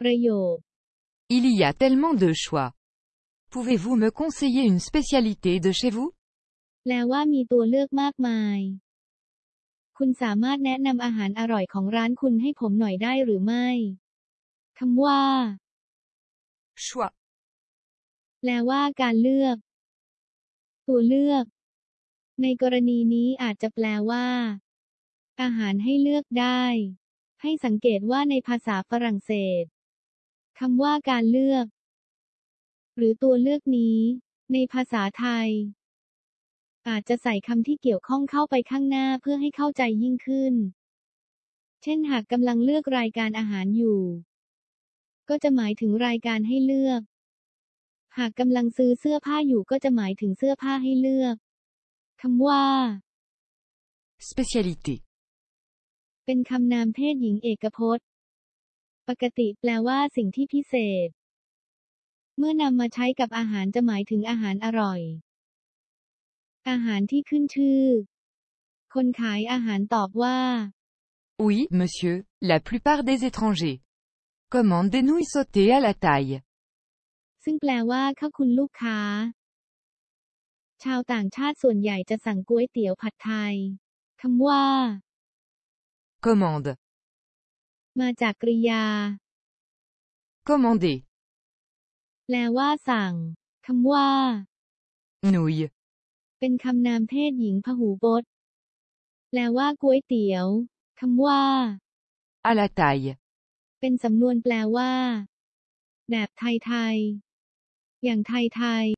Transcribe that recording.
ประโยค Il y a tellement de choix. Pouvez-vous me conseiller une spécialité de chez vous แปลว่ามีตัวเลือกมากมาย คุณสามารถแนะนำอาหารอร่อยของร้านคุณให้ผมหน่อยได้หรือไม่คำว่า Choix. แปลว่าการเลือก ตัวเลือก ในกรณีนี้อาจจะแปลว่า อาหารให้เลือกได้ ให้สังเกตว่าในภาษาฝรั่งเศส คำว่าการเลือก หรือตัวเลือกนี้ ในภาษาไทย อาจจะใส่คำที่เกี่ยวข้องเข้าไปข้างหน้าเพื่อให้เข้าใจยิ่งขึ้น เช่นหากกำลังเลือกรายการอาหารอยู่ ก็จะหมายถึงรายการให้เลือก หากกำลังซื้อเสื้อผ้าอยู่ก็จะหมายถึงเสื้อผ้าให้เลือกคำว่า Spécialité. เป็นคำนามเพศหญิงเอกพจน์ ปกติแปลว่าสิ่งที่พิเศษ เมื่อนำมาใช้กับอาหารจะหมายถึงอาหารอร่อย อาหารที่ขึ้นชื่อ คนขายอาหารตอบว่า Oui, monsieur, la plupart des étrangers. Commande des nouilles sautées à la taille. ซึ่งแปลว่าข้าคุณลูกค้า ชาวต่างชาติส่วนใหญ่จะสั่งก๋วยเตี๋ยวผัดไทยคำว่า Commande. มาจากกริยา Commander. แปลว่าสั่งคำว่า Nouilles. เป็นคำนามเพศหญิงพหูพจน์ แปลว่าก๋วยเตี๋ยวคำว่า À la taille. เป็นสำนวนแปลว่า แบบไทยๆ อย่างไทยๆ